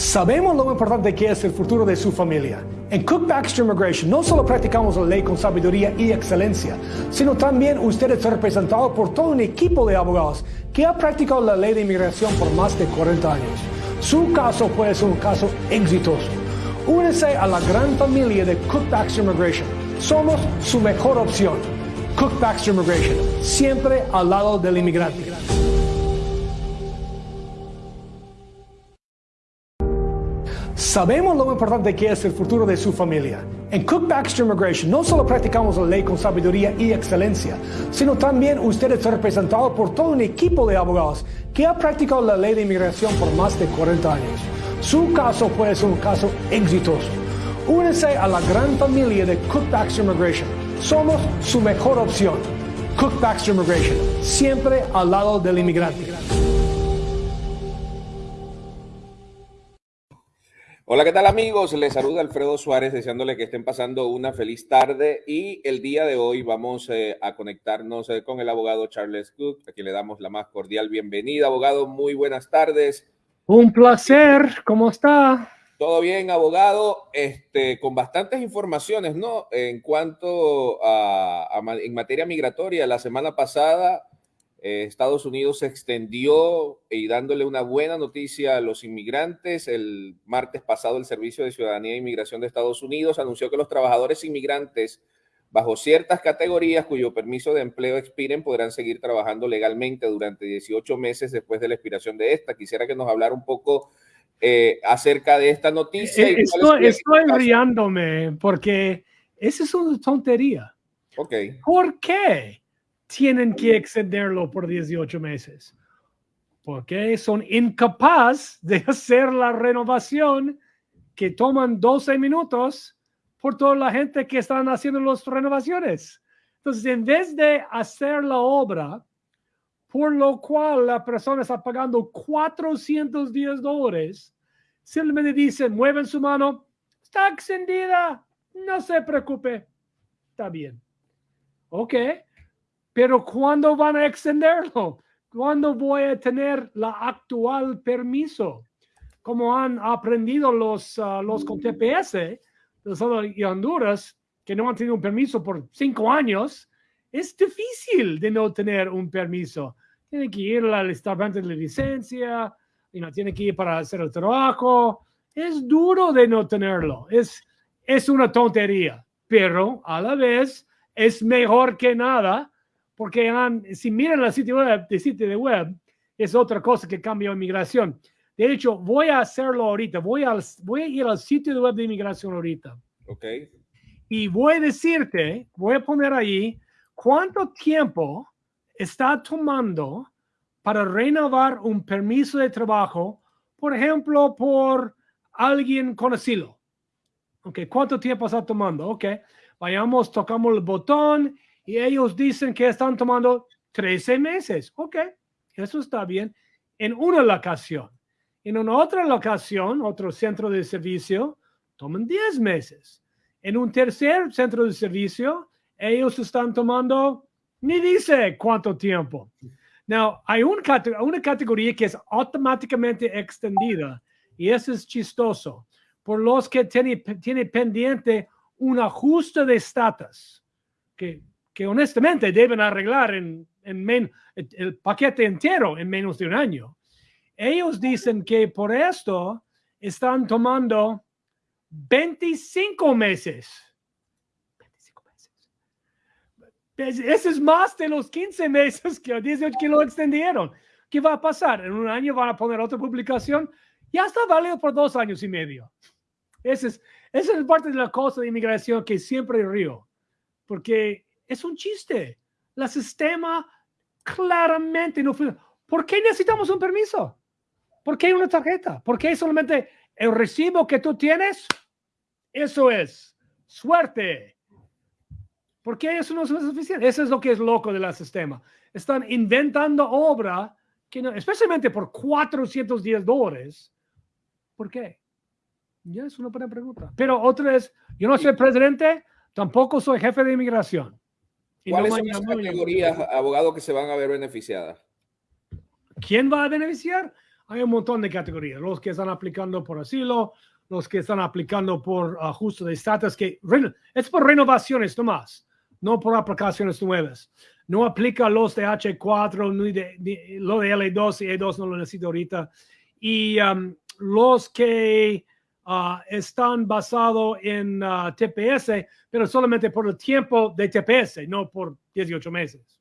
Sabemos lo importante que es el futuro de su familia. En Cook Baxter Immigration no solo practicamos la ley con sabiduría y excelencia, sino también usted es representado por todo un equipo de abogados que ha practicado la ley de inmigración por más de 40 años. Su caso puede ser un caso exitoso. Únese a la gran familia de Cook Baxter Immigration. Somos su mejor opción. Cook Baxter Immigration, siempre al lado del inmigrante. Sabemos lo importante que es el futuro de su familia. En Cook Baxter Immigration no solo practicamos la ley con sabiduría y excelencia, sino también usted es representado por todo un equipo de abogados que ha practicado la ley de inmigración por más de 40 años. Su caso puede ser un caso exitoso. Únese a la gran familia de Cook Baxter Immigration. Somos su mejor opción. Cook Baxter Immigration, siempre al lado del inmigrante. Hola, ¿qué tal amigos? Les saluda Alfredo Suárez deseándole que estén pasando una feliz tarde y el día de hoy vamos eh, a conectarnos eh, con el abogado Charles Cook, a quien le damos la más cordial bienvenida. Abogado, muy buenas tardes. Un placer, ¿cómo está? Todo bien, abogado, este, con bastantes informaciones, ¿no? En cuanto a en materia migratoria, la semana pasada eh, Estados Unidos se extendió y dándole una buena noticia a los inmigrantes. El martes pasado el Servicio de Ciudadanía e Inmigración de Estados Unidos anunció que los trabajadores inmigrantes bajo ciertas categorías cuyo permiso de empleo expiren podrán seguir trabajando legalmente durante 18 meses después de la expiración de esta. Quisiera que nos hablara un poco eh, acerca de esta noticia. Eh, estoy, estoy riéndome porque esa es una tontería. Ok. ¿Por qué? Tienen que extenderlo por 18 meses, porque son incapaces de hacer la renovación que toman 12 minutos por toda la gente que están haciendo las renovaciones. Entonces, en vez de hacer la obra, por lo cual la persona está pagando 410 dólares, simplemente dicen, mueven su mano, está extendida, no se preocupe, está bien. Ok, pero ¿cuándo van a extenderlo? ¿Cuándo voy a tener la actual permiso? Como han aprendido los, uh, los con TPS de Honduras, que no han tenido un permiso por cinco años, es difícil de no tener un permiso. Tiene que ir al establecimiento de licencia, y no tiene que ir para hacer el trabajo. Es duro de no tenerlo. Es, es una tontería, pero a la vez es mejor que nada porque si miran la sitio web, el sitio de web, es otra cosa que cambia inmigración. De hecho, voy a hacerlo ahorita. Voy, a voy a ir al sitio de web de inmigración ahorita. Ok. Y voy a decirte, voy a poner ahí cuánto tiempo está tomando para renovar un permiso de trabajo, por ejemplo, por alguien con asilo. Ok, ¿cuánto tiempo está tomando? Ok, vayamos, tocamos el botón y ellos dicen que están tomando 13 meses. Ok, eso está bien en una locación. En una otra locación, otro centro de servicio, toman 10 meses. En un tercer centro de servicio, ellos están tomando, ni dice cuánto tiempo. Now, hay un, una categoría que es automáticamente extendida y eso es chistoso. Por los que tienen tiene pendiente un ajuste de estatus, que que honestamente deben arreglar en, en el paquete entero en menos de un año. Ellos dicen que por esto están tomando 25 meses. 25 meses. Ese es más de los 15 meses que 18 que lo extendieron. ¿Qué va a pasar? En un año van a poner otra publicación. Ya está válido por dos años y medio. Esa es, esa es parte de la cosa de inmigración que siempre río. Porque es un chiste. El sistema claramente no fue. ¿Por qué necesitamos un permiso? ¿Por qué una tarjeta? ¿Por qué solamente el recibo que tú tienes? Eso es suerte. ¿Por qué eso no es suficiente? Eso es lo que es loco del sistema. Están inventando obra, que no, especialmente por 410 dólares. ¿Por qué? Ya es una buena pregunta. Pero otra es, yo no soy presidente, tampoco soy jefe de inmigración. ¿Cuáles son las categorías, abogados, que se van a ver beneficiadas? ¿Quién va a beneficiar? Hay un montón de categorías. Los que están aplicando por asilo, los que están aplicando por ajuste de estatus, que es por renovaciones nomás, no por aplicaciones nuevas. No aplica los de H4, ni de, lo de L2 y E2 no lo necesito ahorita. Y um, los que están basados en uh, TPS, pero solamente por el tiempo de TPS, no por 18 meses.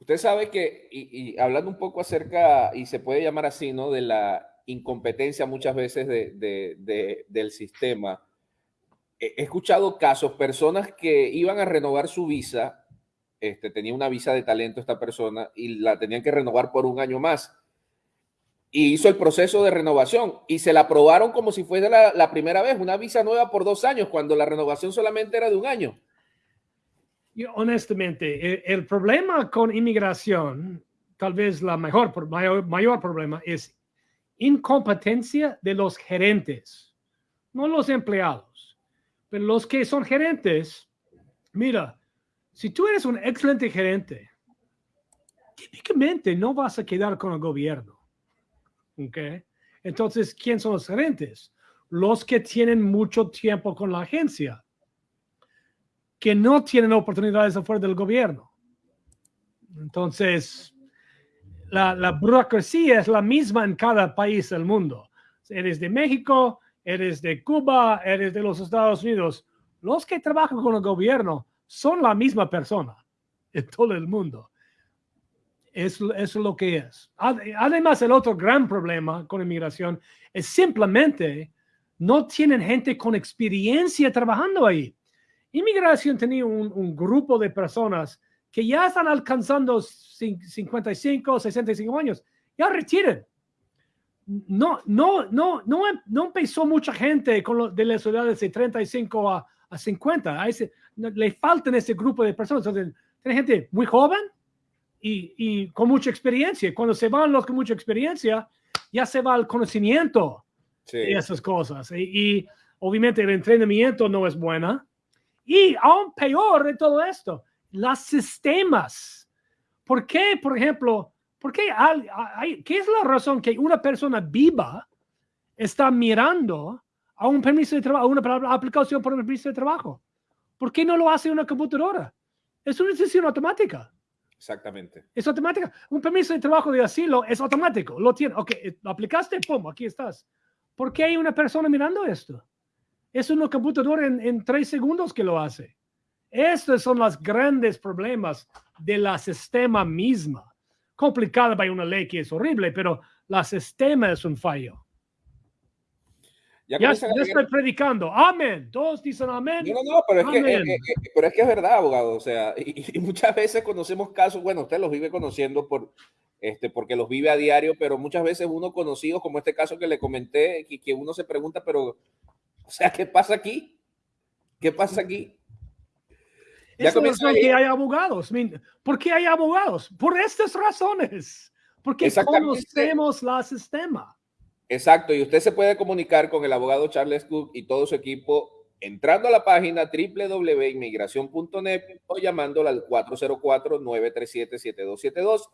Usted sabe que, y, hablando un poco acerca, y se puede llamar así, ¿no? De la incompetencia muchas veces de, del sistema. He escuchado casos, personas que iban a renovar su visa, este, tenía una visa de talento esta persona y la tenían que renovar por un año más. Y hizo el proceso de renovación y se la aprobaron como si fuese la, la primera vez, una visa nueva por dos años, cuando la renovación solamente era de un año honestamente, el, problema con inmigración, tal vez la mejor, mayor, mayor problema es incompetencia de los gerentes, no los empleados, pero los que son gerentes. Mira, si tú eres un excelente gerente, típicamente no vas a quedar con el gobierno. ¿Ok? Entonces, ¿quién son los gerentes? Los que tienen mucho tiempo con la agencia que no tienen oportunidades afuera del gobierno. Entonces, la, la, burocracia es la misma en cada país del mundo. Eres de México, eres de Cuba, eres de los Estados Unidos. Los que trabajan con el gobierno son la misma persona en todo el mundo. Eso, es lo que es. Además, el otro gran problema con inmigración es simplemente no tienen gente con experiencia trabajando ahí. Inmigración tenía un, grupo de personas que ya están alcanzando 55, 65 años, ya retiren. No, no, no, no, no empezó mucha gente con de las edades de 35 a, a 50. A ese, le faltan ese grupo de personas. Entonces, tiene gente muy joven y, y, con mucha experiencia. Cuando se van los con mucha experiencia, ya se va el conocimiento de esas cosas. Y, y, obviamente el entrenamiento no es buena. Y aún peor de todo esto, los sistemas. ¿Por qué, por ejemplo, por qué, hay, qué es la razón que una persona viva está mirando a un permiso de trabajo, a una aplicación por un permiso de trabajo? ¿Por qué no lo hace una computadora? Es una decisión automática. Exactamente. Es automática. Un permiso de trabajo de asilo es automático. Lo tiene. Ok, lo aplicaste, pum, aquí estás. ¿Por qué hay una persona mirando esto? Es una computadora en, tres segundos que lo hace. Estos son los grandes problemas de la sistema misma. Complicada by una ley que es horrible, pero la sistema es un fallo. Ya, estoy predicando. Amén. Todos dicen amén. No, no, no, pero es, que, eh, eh, eh, pero es que es verdad, abogado. O sea, y, muchas veces conocemos casos, bueno, usted los vive conociendo por, este, porque los vive a diario, pero muchas veces uno conocido, como este caso que le comenté, que, que uno se pregunta, pero o sea, ¿qué pasa aquí? ¿Qué pasa aquí? Ya Eso es que hay abogados. ¿Por qué hay abogados? Por estas razones. Porque conocemos la sistema. Exacto. Y usted se puede comunicar con el abogado Charles Cook y todo su equipo entrando a la página www.inmigración.net o llamándola al 404-937-7272.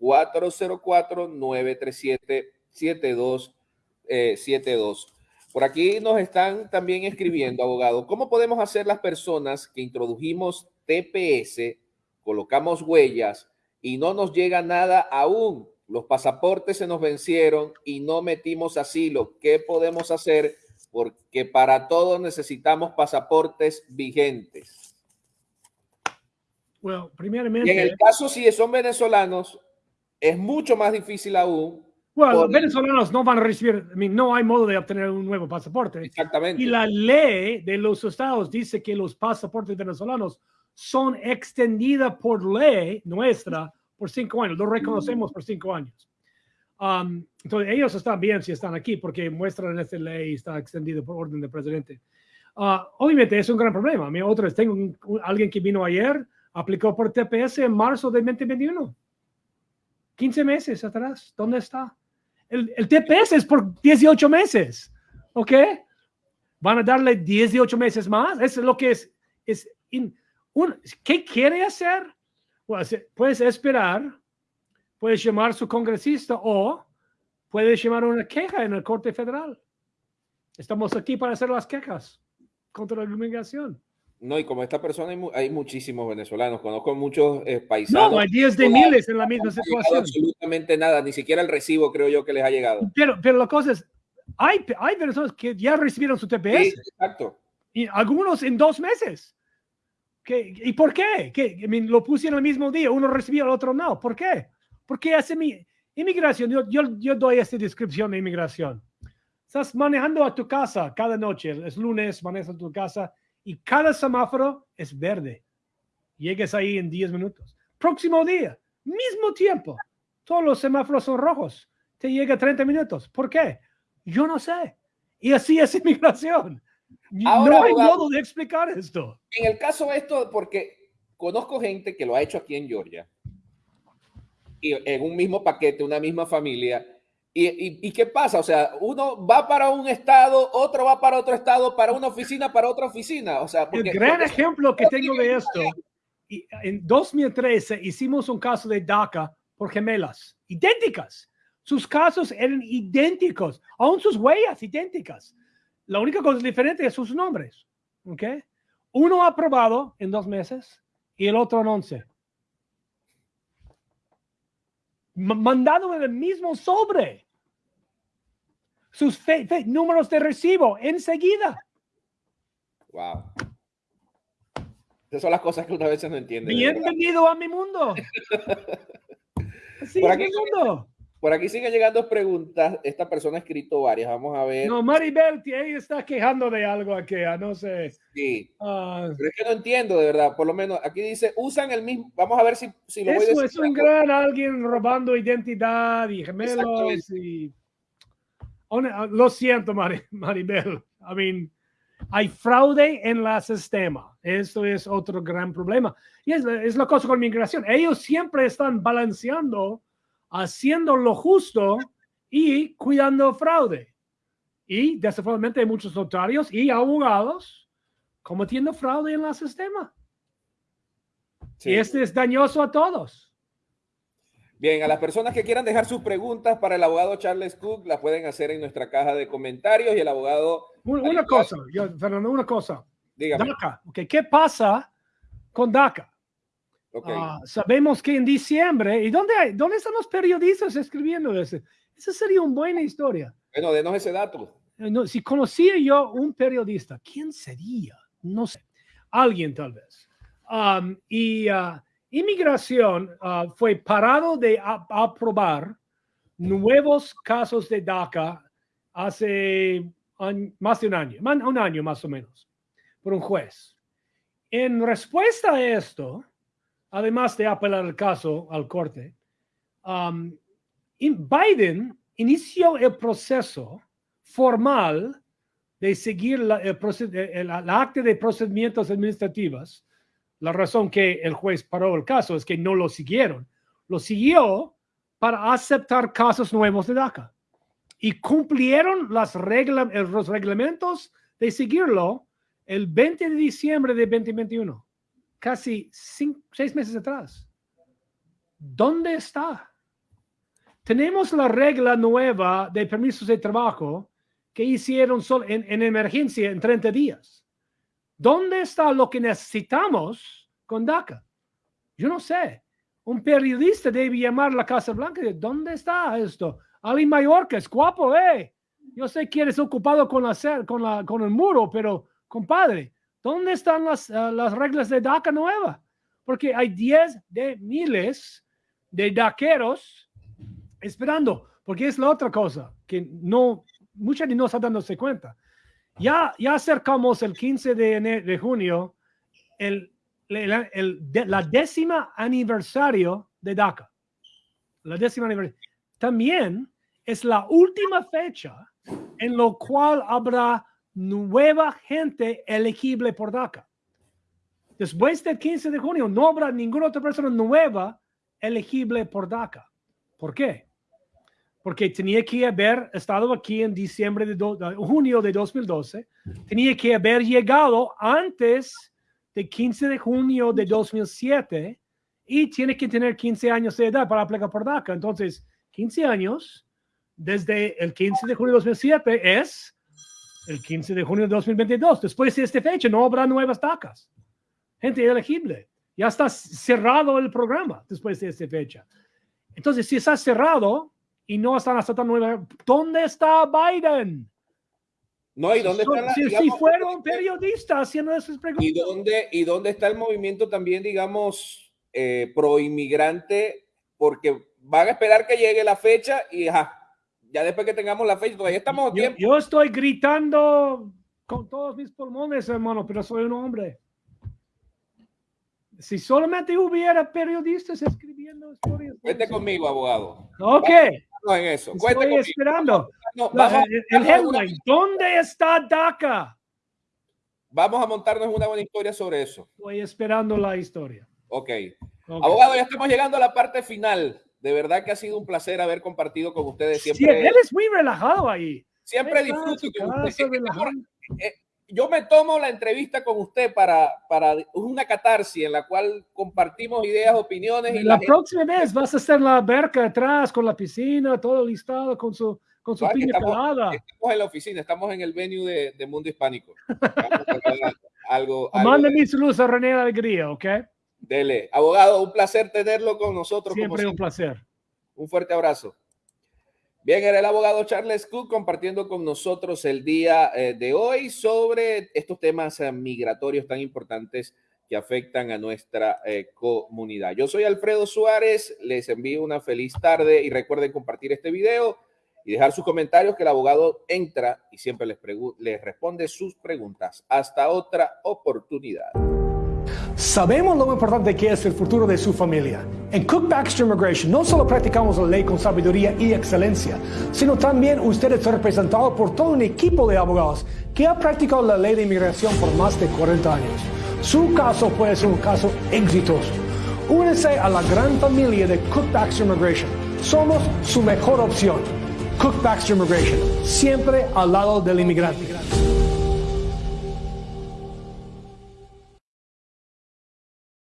404-937-7272. Por aquí nos están también escribiendo, abogado, ¿cómo podemos hacer las personas que introdujimos TPS, colocamos huellas y no nos llega nada aún? Los pasaportes se nos vencieron y no metimos asilo. ¿Qué podemos hacer? Porque para todos necesitamos pasaportes vigentes. Bueno, primeramente... en el caso si son venezolanos, es mucho más difícil aún bueno, los venezolanos no van a recibir, no hay modo de obtener un nuevo pasaporte. Exactamente. Y la ley de los estados dice que los pasaportes venezolanos son extendidas por ley nuestra por cinco años. Lo reconocemos por cinco años. Um, entonces, ellos están bien si están aquí porque muestran esta ley está extendido por orden del presidente. Uh, obviamente es un gran problema. Mi otra tengo alguien que vino ayer, aplicó por TPS en marzo de 2021. 15 meses atrás. ¿Dónde está? El, TPS es por 18 meses. ¿Ok? Van a darle 18 meses más. Eso es lo que es. es un, ¿Qué quiere hacer? Puedes esperar puede llamar a su congresista o puede llamar una queja en el Corte Federal. Estamos aquí para hacer las quejas contra la inmigración. No, y como esta persona hay, muchísimos venezolanos, conozco muchos eh, paisanos. No, hay días de miles en la misma situación. Absolutamente nada, ni siquiera el recibo creo yo que les ha llegado. Pero, pero la cosa es, hay, hay personas que ya recibieron su TPS. Sí, exacto. Y algunos en dos meses. ¿Qué, ¿Y por qué? ¿Qué? lo pusieron el mismo día, uno recibió, el otro no. ¿Por qué? Porque hace mi inmigración, yo doy esta descripción de inmigración. Estás manejando a tu casa cada noche, es lunes, manejas a tu casa y cada semáforo es verde. Llegues ahí en 10 minutos. Próximo día, mismo tiempo, todos los semáforos son rojos. Te llega 30 minutos. ¿Por qué? Yo no sé. Y así es inmigración. No hay modo de explicar esto. En el caso de esto, porque conozco gente que lo ha hecho aquí en Georgia, y en un mismo paquete, una misma familia, ¿Y, qué pasa? O sea, uno va para un estado, otro va para otro estado, para una oficina, para otra oficina. O sea, el gran ejemplo que tengo de esto, en 2013 hicimos un caso de DACA por gemelas, idénticas. Sus casos eran idénticos, aún sus huellas idénticas. La única cosa diferente es sus nombres. ¿ok? Uno aprobado en dos meses y el otro en once. mandado en el mismo sobre sus números de recibo enseguida. Wow. Esas son las cosas que una vez no entiende. Bienvenido a mi mundo. por, aquí, mundo. Por aquí siguen llegando preguntas. Esta persona ha escrito varias. Vamos a ver. No, Maribel, ella está quejando de algo aquí. Ah, no sé. Sí. Uh, Pero es que no entiendo, de verdad. Por lo menos aquí dice, usan el mismo. Vamos a ver si, si lo voy a decir. es un gran alguien robando identidad y gemelos y Uh, lo siento, Maribel. I mean, hay fraude en el sistema. Esto es otro gran problema. Y es, es la cosa con migración. Ellos siempre están balanceando, haciendo lo justo y cuidando fraude. Y desafortunadamente hay muchos notarios y abogados cometiendo fraude en el sistema. Y este es dañoso a todos. Bien, a las personas que quieran dejar sus preguntas para el abogado Charles Cook, las pueden hacer en nuestra caja de comentarios y el abogado... Una, cosa, Fernando, una cosa. Dígame. DACA, ¿qué pasa con DACA? Ah, sabemos que en diciembre, ¿y dónde, hay, dónde están los periodistas escribiendo eso? Esa sería una buena historia. Bueno, denos ese dato. Eh, si conocía yo un periodista, ¿quién sería? No sé. Alguien tal vez. Um, y uh, Inmigración ah, fue parado de aprobar nuevos casos de DACA hace más de un año, un año más o menos, por un juez. En respuesta a esto, además de apelar el caso al corte, um, Biden inició el proceso formal de seguir la, el, acta de procedimientos administrativos la razón que el juez paró el caso es que no lo siguieron. Lo siguió para aceptar casos nuevos de DACA. Y cumplieron los reglamentos de seguirlo el 20 de diciembre de 2021, casi seis meses atrás. ¿Dónde está? Tenemos la regla nueva de permisos de trabajo que hicieron solo en, en emergencia en 30 días. ¿Dónde está lo que necesitamos con DACA? Yo no sé. Un periodista debe llamar a la Casa Blanca y ¿dónde está esto? Ali Mallorca es guapo, eh. Yo sé que eres ocupado con, la, con, la, con el muro, pero compadre, ¿dónde están las, eh, las reglas de DACA nueva? Porque hay 10 de miles de daqueros esperando, porque es la otra cosa que no, mucha gente no está dándose cuenta. Ya, ya acercamos el 15 de, junio, el, la décima aniversario de DACA. La décima aniversario. También es la última fecha en lo cual habrá nueva gente elegible por DACA. Después del 15 de junio no habrá ninguna otra persona nueva elegible por DACA. ¿Por qué? porque tenía que haber estado aquí en diciembre de junio de 2012, tenía que haber llegado antes del 15 de junio de 2007 y tiene que tener 15 años de edad para aplicar por DACA. Entonces, 15 años desde el 15 de junio de 2007 es el 15 de junio de 2022. Después de esta fecha no habrá nuevas DACAs. Gente elegible. Ya está cerrado el programa después de esta fecha. Entonces, si está cerrado y no están hasta tan nueva, ¿dónde está Biden? No, ¿y dónde está si, si fueron periodistas haciendo esas preguntas. ¿Y dónde, ¿Y dónde está el movimiento también, digamos, eh, pro inmigrante? Porque van a esperar que llegue la fecha y ya después que tengamos la fecha, todavía estamos tiempo. Yo estoy gritando con todos mis pulmones, hermano, pero soy un hombre. Si solamente hubiera periodistas escribiendo historias. Cuente conmigo, abogado. Ok. en eso. Estoy esperando. el, headline. ¿Dónde está DACA? Vamos a montarnos una buena historia sobre eso. Estoy esperando la historia. Ok. Abogado, ya estamos llegando a la parte final. De verdad que ha sido un placer haber compartido con ustedes siempre. Sí, él es muy relajado ahí. Siempre disfruto con usted yo me tomo la entrevista con usted para, para una catarsis en la cual compartimos ideas, opiniones. Y la, próxima vez vas a estar en la verca atrás con la piscina, todo listado con su, con su piña estamos, pelada. Estamos en la oficina, estamos en el venue de, de Mundo Hispánico. algo, Mándame mi luz a René Alegría, ¿ok? Dele. Abogado, un placer tenerlo con nosotros. Siempre un placer. Un fuerte abrazo. Bien, era el abogado Charles Cook compartiendo con nosotros el día eh, de hoy sobre estos temas eh, migratorios tan importantes que afectan a nuestra eh, comunidad. Yo soy Alfredo Suárez, les envío una feliz tarde y recuerden compartir este video y dejar sus comentarios que el abogado entra y siempre les, les responde sus preguntas. Hasta otra oportunidad. Sabemos lo importante que es el futuro de su familia. En Cook Baxter Immigration no solo practicamos la ley con sabiduría y excelencia, sino también usted es representado por todo un equipo de abogados que ha practicado la ley de inmigración por más de 40 años. Su caso puede ser un caso exitoso. Únese a la gran familia de Cook Baxter Immigration. Somos su mejor opción. Cook Baxter Immigration, siempre al lado del inmigrante.